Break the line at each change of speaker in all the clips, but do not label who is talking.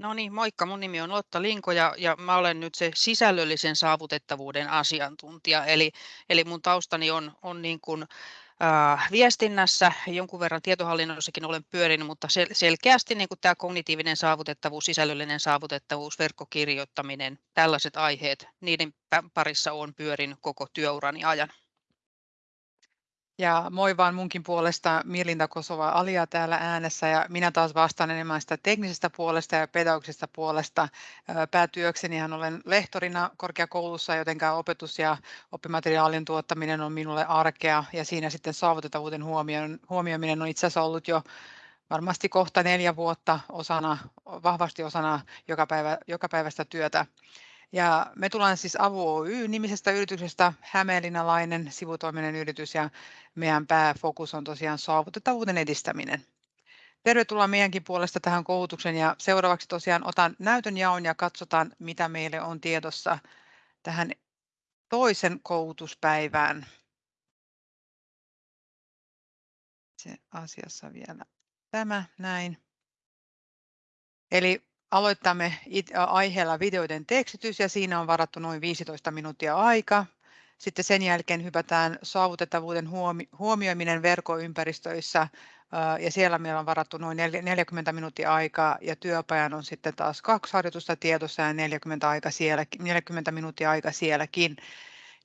No niin, moikka. Mun nimi on Lotta Linko ja, ja mä olen nyt se sisällöllisen saavutettavuuden asiantuntija. Eli, eli mun taustani on, on niin kuin, äh, viestinnässä, jonkun verran tietohallinnossakin olen pyörinyt, mutta sel, selkeästi niin tämä kognitiivinen saavutettavuus, sisällöllinen saavutettavuus, verkkokirjoittaminen, tällaiset aiheet, niiden parissa on pyörinyt koko työurani ajan.
Ja moi vaan munkin puolesta Mirlinda Kosova Alia täällä äänessä ja minä taas vastaan enemmän sitä teknisestä puolesta ja pedagogisesta puolesta. Päätyöksenihan olen lehtorina korkeakoulussa, joten opetus ja oppimateriaalin tuottaminen on minulle arkea ja siinä sitten saavutettavuuden huomioiminen on itse asiassa ollut jo varmasti kohta neljä vuotta osana, vahvasti osana joka, päivä, joka päivästä työtä. Ja me tullaan siis Avu Oy-nimisestä yrityksestä, hämeenlinnalainen sivutoiminen yritys ja meidän pääfokus on tosiaan saavutettavuuden edistäminen. Tervetuloa meidänkin puolesta tähän koulutuksen ja seuraavaksi tosiaan otan näytön jaon ja katsotaan mitä meille on tiedossa tähän toisen koulutuspäivään. Se asiassa vielä tämä näin. Eli Aloitamme aiheella videoiden tekstitys ja siinä on varattu noin 15 minuuttia aika. Sitten sen jälkeen hypätään saavutettavuuden huomioiminen verkkoympäristöissä ja siellä meillä on varattu noin 40 minuuttia aikaa ja työpajan on sitten taas kaksi harjoitusta tiedossa ja 40, aika sielläkin, 40 minuuttia aika sielläkin.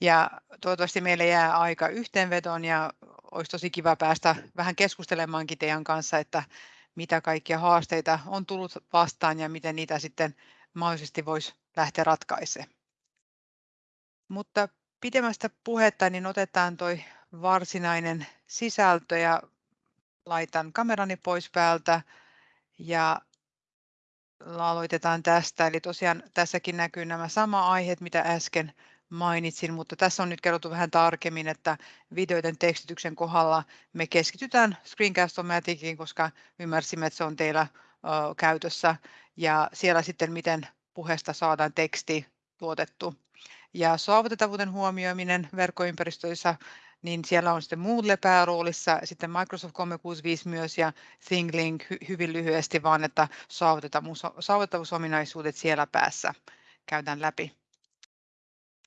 Ja toivottavasti meille jää aika yhteenvetoon ja olisi tosi kiva päästä vähän keskustelemaankin teidän kanssa, että mitä kaikkia haasteita on tullut vastaan ja miten niitä sitten mahdollisesti voisi lähteä ratkaisemaan. Mutta pidemmästä puhetta niin otetaan toi varsinainen sisältö ja laitan kamerani pois päältä ja aloitetaan tästä. Eli tosiaan tässäkin näkyy nämä sama aiheet, mitä äsken mainitsin, mutta tässä on nyt kerrottu vähän tarkemmin, että videoiden tekstityksen kohdalla me keskitytään Screencast-O-Maticin, koska ymmärsimme, että se on teillä ö, käytössä ja siellä sitten miten puheesta saadaan teksti tuotettu. Ja saavutettavuuden huomioiminen verkkoympäristöissä, niin siellä on sitten Moodle pääroolissa, sitten Microsoft 365 myös ja ThingLink hy- hyvin lyhyesti, vaan että saavutettavuusominaisuudet siellä päässä käydään läpi.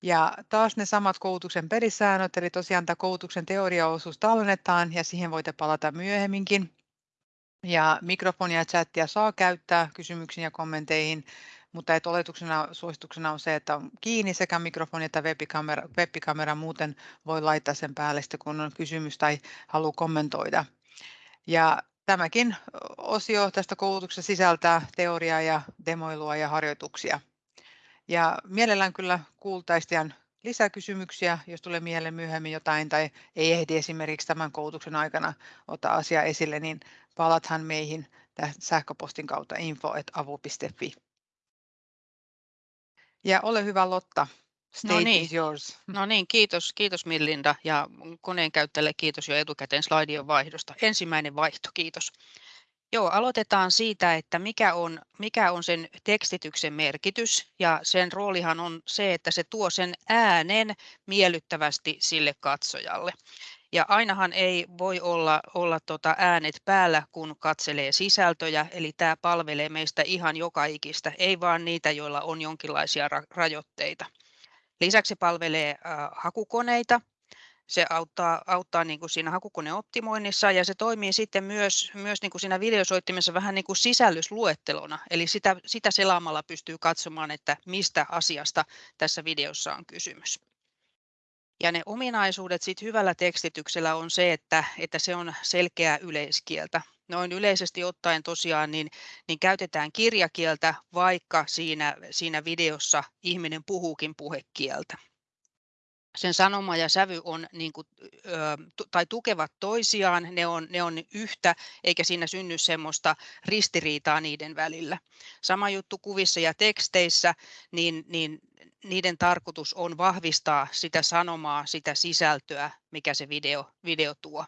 Ja taas ne samat koulutuksen pelisäännöt, eli tosiaan tämä koulutuksen teoriaosuus tallennetaan ja siihen voitte palata myöhemminkin. Ja mikrofonia ja chattia saa käyttää kysymyksiin ja kommenteihin, mutta et oletuksena suosituksena on se, että on kiinni sekä mikrofoni että webkamera, webkamera muuten voi laittaa sen päälle sitten, kun on kysymys tai haluaa kommentoida. Ja tämäkin osio tästä koulutuksesta sisältää teoriaa ja demoilua ja harjoituksia. Ja mielellään kyllä kuultaisiin lisäkysymyksiä, jos tulee mieleen myöhemmin jotain tai ei ehdi esimerkiksi tämän koulutuksen aikana ottaa asiaa esille, niin palathan meihin sähköpostin kautta info.avu.fi. Ja ole hyvä Lotta, no niin. is yours.
No niin, kiitos, kiitos Millinda ja koneen käyttäjälle kiitos jo etukäteen slaidien vaihdosta. Ensimmäinen vaihto, kiitos. Joo, aloitetaan siitä, että mikä on, mikä on sen tekstityksen merkitys. Ja sen roolihan on se, että se tuo sen äänen miellyttävästi sille katsojalle. Ja ainahan ei voi olla, olla tota äänet päällä, kun katselee sisältöjä, eli tämä palvelee meistä ihan joka ikistä, ei vaan niitä, joilla on jonkinlaisia rajoitteita. Lisäksi palvelee äh, hakukoneita, se auttaa, auttaa niin kuin siinä hakukoneoptimoinnissa ja se toimii sitten myös, myös niin kuin siinä videosoittimessa vähän niin kuin sisällysluettelona. Eli sitä, sitä selaamalla pystyy katsomaan, että mistä asiasta tässä videossa on kysymys. Ja ne ominaisuudet sit hyvällä tekstityksellä on se, että, että se on selkeää yleiskieltä. Noin yleisesti ottaen tosiaan niin, niin käytetään kirjakieltä, vaikka siinä, siinä videossa ihminen puhuukin puhekieltä sen sanoma ja sävy on niin kuin, tai tukevat toisiaan, ne on, ne on yhtä, eikä siinä synny semmoista ristiriitaa niiden välillä. Sama juttu kuvissa ja teksteissä, niin, niin niiden tarkoitus on vahvistaa sitä sanomaa, sitä sisältöä, mikä se video, video tuo.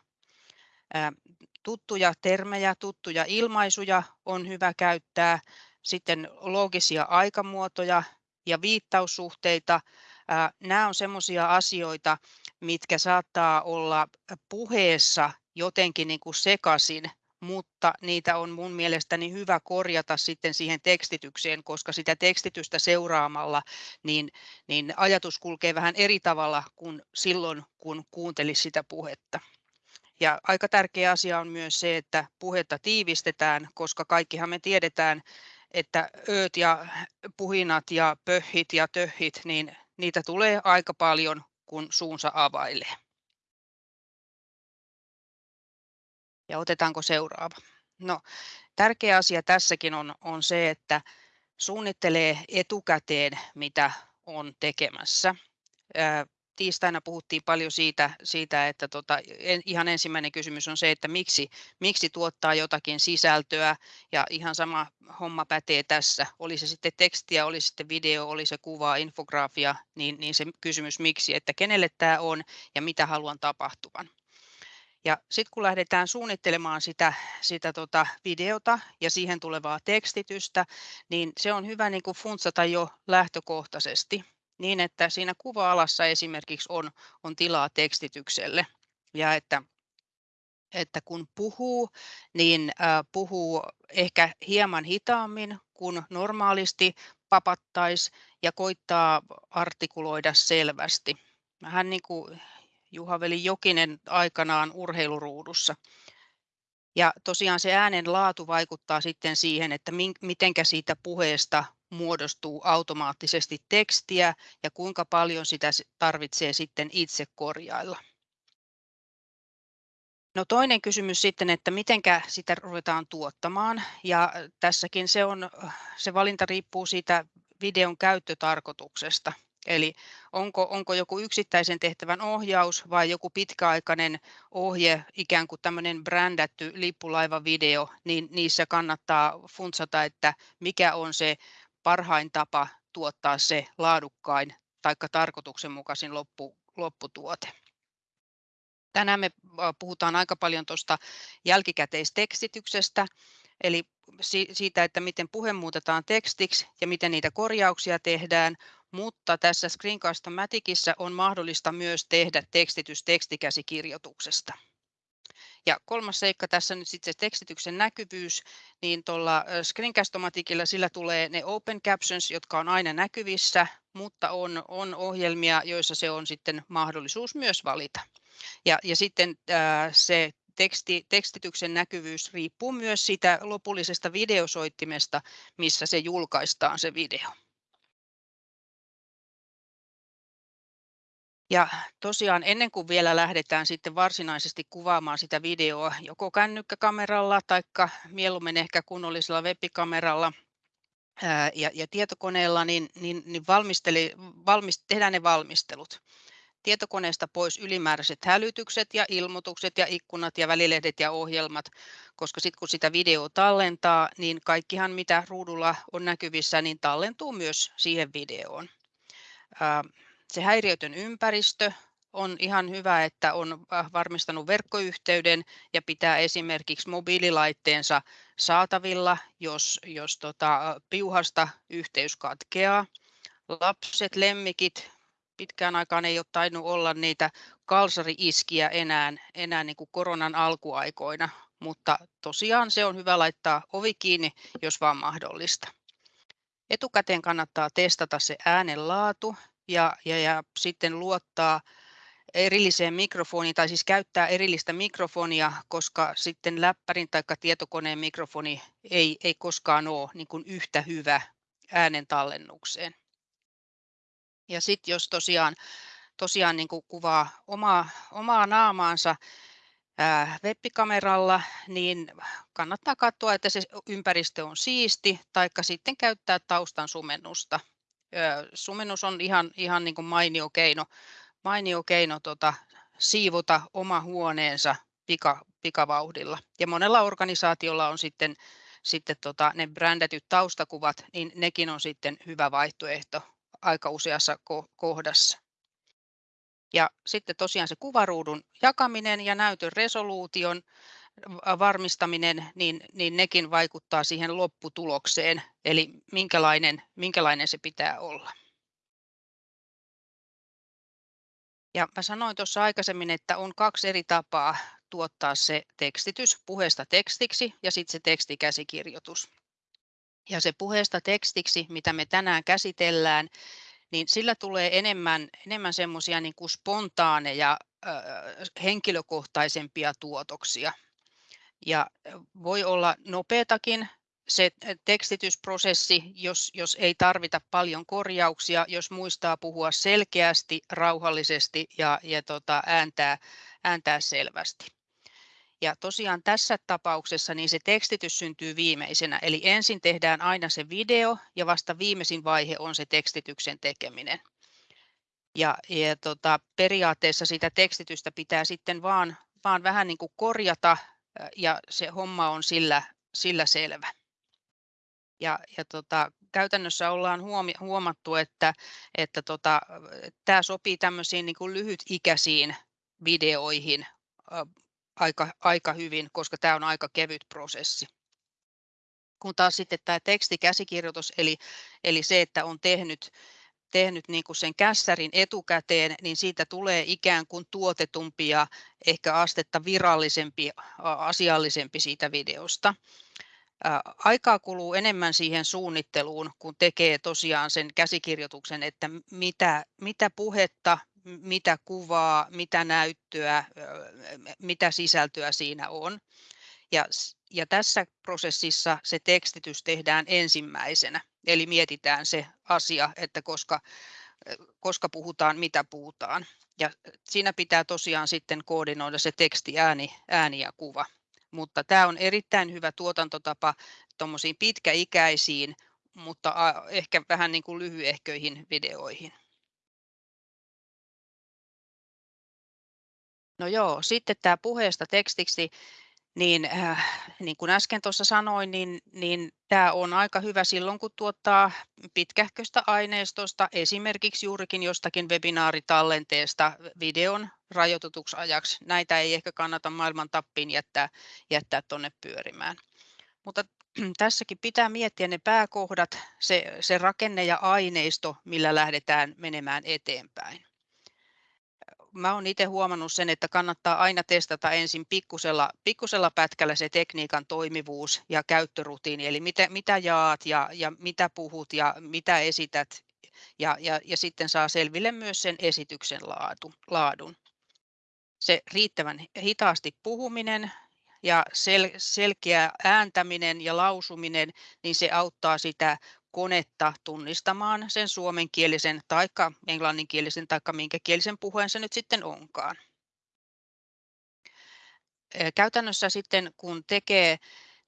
Tuttuja termejä, tuttuja ilmaisuja on hyvä käyttää, sitten loogisia aikamuotoja ja viittaussuhteita, Nämä on sellaisia asioita, mitkä saattaa olla puheessa jotenkin niin kuin sekaisin mutta niitä on mun mielestäni hyvä korjata sitten siihen tekstitykseen, koska sitä tekstitystä seuraamalla niin, niin ajatus kulkee vähän eri tavalla kuin silloin, kun kuuntelisi sitä puhetta. Ja aika tärkeä asia on myös se, että puhetta tiivistetään, koska kaikkihan me tiedetään, että ööt ja puhinat ja pöhhit ja töhhit, niin niitä tulee aika paljon, kun suunsa availee. Ja otetaanko seuraava? No, tärkeä asia tässäkin on, on se, että suunnittelee etukäteen, mitä on tekemässä tiistaina puhuttiin paljon siitä, siitä että tota, en, ihan ensimmäinen kysymys on se, että miksi, miksi tuottaa jotakin sisältöä ja ihan sama homma pätee tässä. Oli se sitten tekstiä, oli sitten video, oli se kuva, infografia, niin, niin se kysymys miksi, että kenelle tämä on ja mitä haluan tapahtuvan. Ja sitten kun lähdetään suunnittelemaan sitä, sitä tota videota ja siihen tulevaa tekstitystä, niin se on hyvä niin funtsata jo lähtökohtaisesti niin, että siinä kuva-alassa esimerkiksi on, on tilaa tekstitykselle ja että että kun puhuu, niin puhuu ehkä hieman hitaammin kuin normaalisti papattaisi ja koittaa artikuloida selvästi. Vähän niin kuin Juha-Veli Jokinen aikanaan urheiluruudussa. Ja tosiaan se äänen laatu vaikuttaa sitten siihen, että mitenkä siitä puheesta muodostuu automaattisesti tekstiä ja kuinka paljon sitä tarvitsee sitten itse korjailla. No toinen kysymys sitten, että mitenkä sitä ruvetaan tuottamaan ja tässäkin se, on, se valinta riippuu siitä videon käyttötarkoituksesta. Eli onko, onko joku yksittäisen tehtävän ohjaus vai joku pitkäaikainen ohje, ikään kuin tämmöinen brändätty lippulaivavideo, niin niissä kannattaa funtsata, että mikä on se parhain tapa tuottaa se laadukkain tai tarkoituksenmukaisin loppu, lopputuote. Tänään me puhutaan aika paljon tuosta jälkikäteistekstityksestä, eli siitä, että miten puhe muutetaan tekstiksi ja miten niitä korjauksia tehdään, mutta tässä Screencast-Maticissa on mahdollista myös tehdä tekstitys tekstikäsikirjoituksesta. Ja kolmas seikka tässä nyt sitten se tekstityksen näkyvyys, niin tuolla Screencast-Maticilla sillä tulee ne open captions, jotka on aina näkyvissä, mutta on, on ohjelmia, joissa se on sitten mahdollisuus myös valita. Ja, ja sitten äh, se teksti, tekstityksen näkyvyys riippuu myös siitä lopullisesta videosoittimesta, missä se julkaistaan se video. Ja tosiaan ennen kuin vielä lähdetään sitten varsinaisesti kuvaamaan sitä videoa joko kännykkäkameralla tai mieluummin ehkä kunnollisella webikameralla ja, ja tietokoneella, niin, niin, niin valmisteli, valmist, tehdään ne valmistelut. Tietokoneesta pois ylimääräiset hälytykset ja ilmoitukset ja ikkunat ja välilehdet ja ohjelmat, koska sitten kun sitä video tallentaa, niin kaikkihan mitä ruudulla on näkyvissä, niin tallentuu myös siihen videoon se häiriötön ympäristö on ihan hyvä, että on äh, varmistanut verkkoyhteyden ja pitää esimerkiksi mobiililaitteensa saatavilla, jos, jos tota, piuhasta yhteys katkeaa. Lapset, lemmikit, pitkään aikaan ei ole tainnut olla niitä kalsari-iskiä enää, enää niin kuin koronan alkuaikoina, mutta tosiaan se on hyvä laittaa ovi kiinni, jos vaan mahdollista. Etukäteen kannattaa testata se äänen laatu ja, ja, ja sitten luottaa erilliseen mikrofoniin tai siis käyttää erillistä mikrofonia, koska sitten läppärin tai tietokoneen mikrofoni ei, ei koskaan ole niin kuin yhtä hyvä äänen tallennukseen. Ja sitten jos tosiaan, tosiaan niin kuin kuvaa omaa, omaa naamaansa webbikameralla, niin kannattaa katsoa, että se ympäristö on siisti, taikka sitten käyttää taustan sumennusta sumennus on ihan, ihan niin kuin mainio keino, mainio keino tota, siivota oma huoneensa pika, pikavauhdilla. Ja monella organisaatiolla on sitten, sitten tota, ne brändätyt taustakuvat, niin nekin on sitten hyvä vaihtoehto aika useassa kohdassa. Ja sitten tosiaan se kuvaruudun jakaminen ja näytön resoluution varmistaminen, niin, niin nekin vaikuttaa siihen lopputulokseen, eli minkälainen, minkälainen se pitää olla. Ja mä sanoin tuossa aikaisemmin, että on kaksi eri tapaa tuottaa se tekstitys puheesta tekstiksi ja sitten se tekstikäsikirjoitus. Ja se puheesta tekstiksi, mitä me tänään käsitellään, niin sillä tulee enemmän, enemmän semmoisia niin kuin spontaaneja, äh, henkilökohtaisempia tuotoksia. Ja voi olla nopeatakin se tekstitysprosessi, jos, jos ei tarvita paljon korjauksia, jos muistaa puhua selkeästi, rauhallisesti ja, ja tota, ääntää, ääntää selvästi. Ja tosiaan tässä tapauksessa niin se tekstitys syntyy viimeisenä, eli ensin tehdään aina se video ja vasta viimeisin vaihe on se tekstityksen tekeminen. Ja, ja tota, periaatteessa sitä tekstitystä pitää sitten vaan, vaan vähän niin kuin korjata ja se homma on sillä, sillä selvä. Ja, ja tota, käytännössä ollaan huomi, huomattu, että, että tota, sopii tämmöisiin niin kuin lyhytikäisiin videoihin aika, aika hyvin, koska tämä on aika kevyt prosessi. Kun taas sitten tämä tekstikäsikirjoitus, eli, eli se, että on tehnyt, tehnyt niin kuin sen kässärin etukäteen, niin siitä tulee ikään kuin tuotetumpi ja ehkä astetta virallisempi, asiallisempi siitä videosta. Aikaa kuluu enemmän siihen suunnitteluun, kun tekee tosiaan sen käsikirjoituksen, että mitä, mitä puhetta, mitä kuvaa, mitä näyttöä, mitä sisältöä siinä on. Ja, ja tässä prosessissa se tekstitys tehdään ensimmäisenä, eli mietitään se asia, että koska, koska puhutaan, mitä puhutaan. Ja siinä pitää tosiaan sitten koordinoida se teksti, ääni, ääni ja kuva. Mutta tämä on erittäin hyvä tuotantotapa tuommoisiin pitkäikäisiin, mutta ehkä vähän niin kuin lyhyehköihin videoihin. No joo, sitten tämä puheesta tekstiksi, niin, äh, niin kuin äsken tuossa sanoin, niin, niin tämä on aika hyvä silloin, kun tuottaa pitkähköistä aineistosta, esimerkiksi juurikin jostakin webinaaritallenteesta videon rajoitetuksi ajaksi. Näitä ei ehkä kannata maailman tappiin jättää, jättää tuonne pyörimään. Mutta tässäkin pitää miettiä ne pääkohdat, se, se rakenne ja aineisto, millä lähdetään menemään eteenpäin mä olen itse huomannut sen, että kannattaa aina testata ensin pikkusella, pikkusella pätkällä se tekniikan toimivuus ja käyttörutiini, eli mitä, mitä jaat ja, ja mitä puhut ja mitä esität, ja, ja, ja sitten saa selville myös sen esityksen laatu, laadun. Se riittävän hitaasti puhuminen ja sel, selkeä ääntäminen ja lausuminen, niin se auttaa sitä konetta tunnistamaan sen suomenkielisen tai englanninkielisen tai minkä kielisen puheen se nyt sitten onkaan. Käytännössä sitten kun tekee,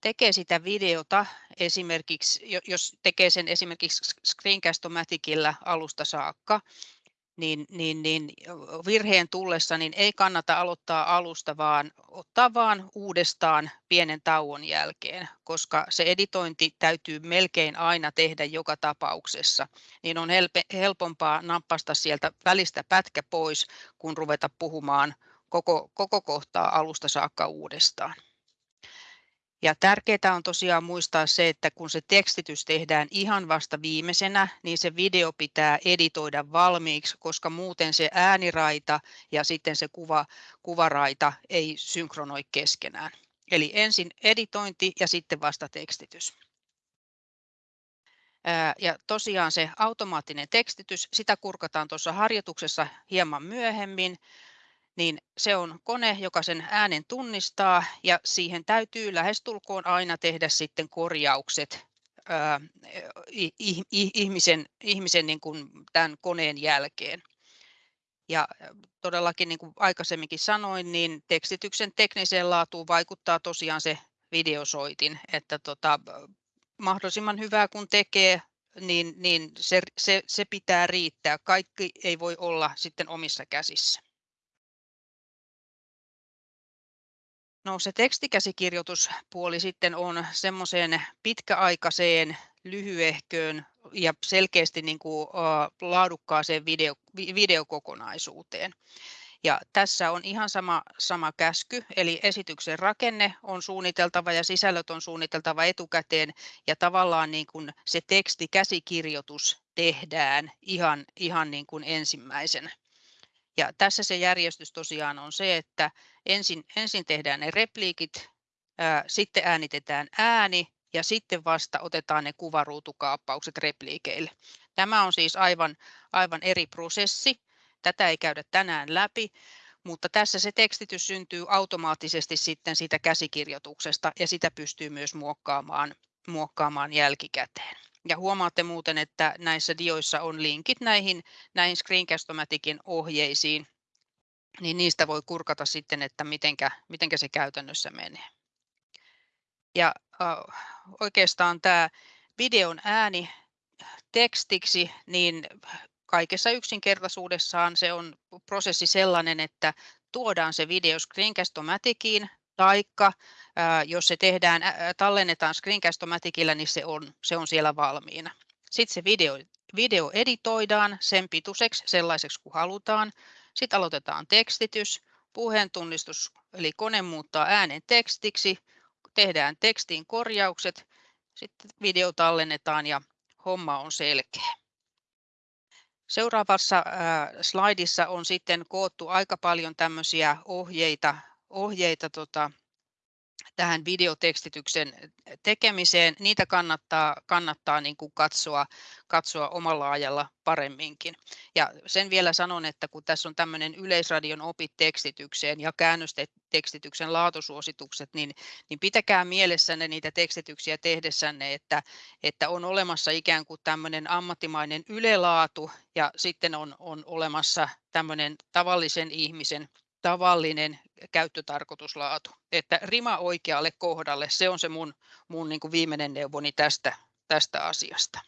tekee sitä videota, esimerkiksi jos tekee sen esimerkiksi Screencast-O-Maticilla alusta saakka, niin, niin, niin virheen tullessa niin ei kannata aloittaa alusta, vaan ottaa vaan uudestaan pienen tauon jälkeen, koska se editointi täytyy melkein aina tehdä joka tapauksessa. Niin on helpompaa nappasta sieltä välistä pätkä pois, kun ruveta puhumaan koko, koko kohtaa alusta saakka uudestaan. Ja tärkeää on tosiaan muistaa se, että kun se tekstitys tehdään ihan vasta viimeisenä, niin se video pitää editoida valmiiksi, koska muuten se ääniraita ja sitten se kuva, kuvaraita ei synkronoi keskenään. Eli ensin editointi ja sitten vasta tekstitys. Ja tosiaan se automaattinen tekstitys, sitä kurkataan tuossa harjoituksessa hieman myöhemmin niin se on kone, joka sen äänen tunnistaa ja siihen täytyy lähestulkoon aina tehdä sitten korjaukset ää, ihmisen, ihmisen niin kuin tämän koneen jälkeen. Ja todellakin niin kuin aikaisemminkin sanoin, niin tekstityksen tekniseen laatuun vaikuttaa tosiaan se videosoitin, että tota, mahdollisimman hyvää kun tekee, niin, niin se, se, se pitää riittää. Kaikki ei voi olla sitten omissa käsissä. No se tekstikäsikirjoituspuoli sitten on semmoiseen pitkäaikaiseen, lyhyehköön ja selkeästi niin kuin, laadukkaaseen video, videokokonaisuuteen. Ja tässä on ihan sama, sama käsky, eli esityksen rakenne on suunniteltava ja sisällöt on suunniteltava etukäteen ja tavallaan niin kuin se tekstikäsikirjoitus tehdään ihan, ihan niin kuin ensimmäisenä. Ja tässä se järjestys tosiaan on se, että ensin, ensin tehdään ne repliikit, ää, sitten äänitetään ääni ja sitten vasta otetaan ne kuvaruutukaappaukset repliikeille. Tämä on siis aivan, aivan eri prosessi. Tätä ei käydä tänään läpi, mutta tässä se tekstitys syntyy automaattisesti sitten siitä käsikirjoituksesta ja sitä pystyy myös muokkaamaan, muokkaamaan jälkikäteen. Ja huomaatte muuten, että näissä dioissa on linkit näihin, näihin Screencast-O-Maticin ohjeisiin, niin niistä voi kurkata sitten, että mitenkä, mitenkä se käytännössä menee. Ja äh, oikeastaan tämä videon ääni tekstiksi, niin kaikessa yksinkertaisuudessaan se on prosessi sellainen, että tuodaan se video Screencast-O-Maticiin, taikka jos se tehdään, tallennetaan Screencast-O-Maticillä, niin se on, se on siellä valmiina. Sitten se video, video editoidaan sen pituiseksi sellaiseksi kuin halutaan. Sitten aloitetaan tekstitys, puheentunnistus, eli kone muuttaa äänen tekstiksi, tehdään tekstiin korjaukset, sitten video tallennetaan ja homma on selkeä. Seuraavassa slaidissa on sitten koottu aika paljon tämmöisiä ohjeita, ohjeita tota, tähän videotekstityksen tekemiseen, niitä kannattaa, kannattaa niin kuin katsoa, katsoa omalla ajalla paremminkin. Ja sen vielä sanon, että kun tässä on tämmöinen Yleisradion opit tekstitykseen ja käännöstekstityksen laatusuositukset, niin, niin pitäkää mielessänne niitä tekstityksiä tehdessänne, että, että on olemassa ikään kuin tämmöinen ammattimainen ylelaatu ja sitten on, on olemassa tämmöinen tavallisen ihmisen tavallinen käyttötarkoituslaatu. Että rima oikealle kohdalle, se on se mun, mun niin kuin viimeinen neuvoni tästä, tästä asiasta.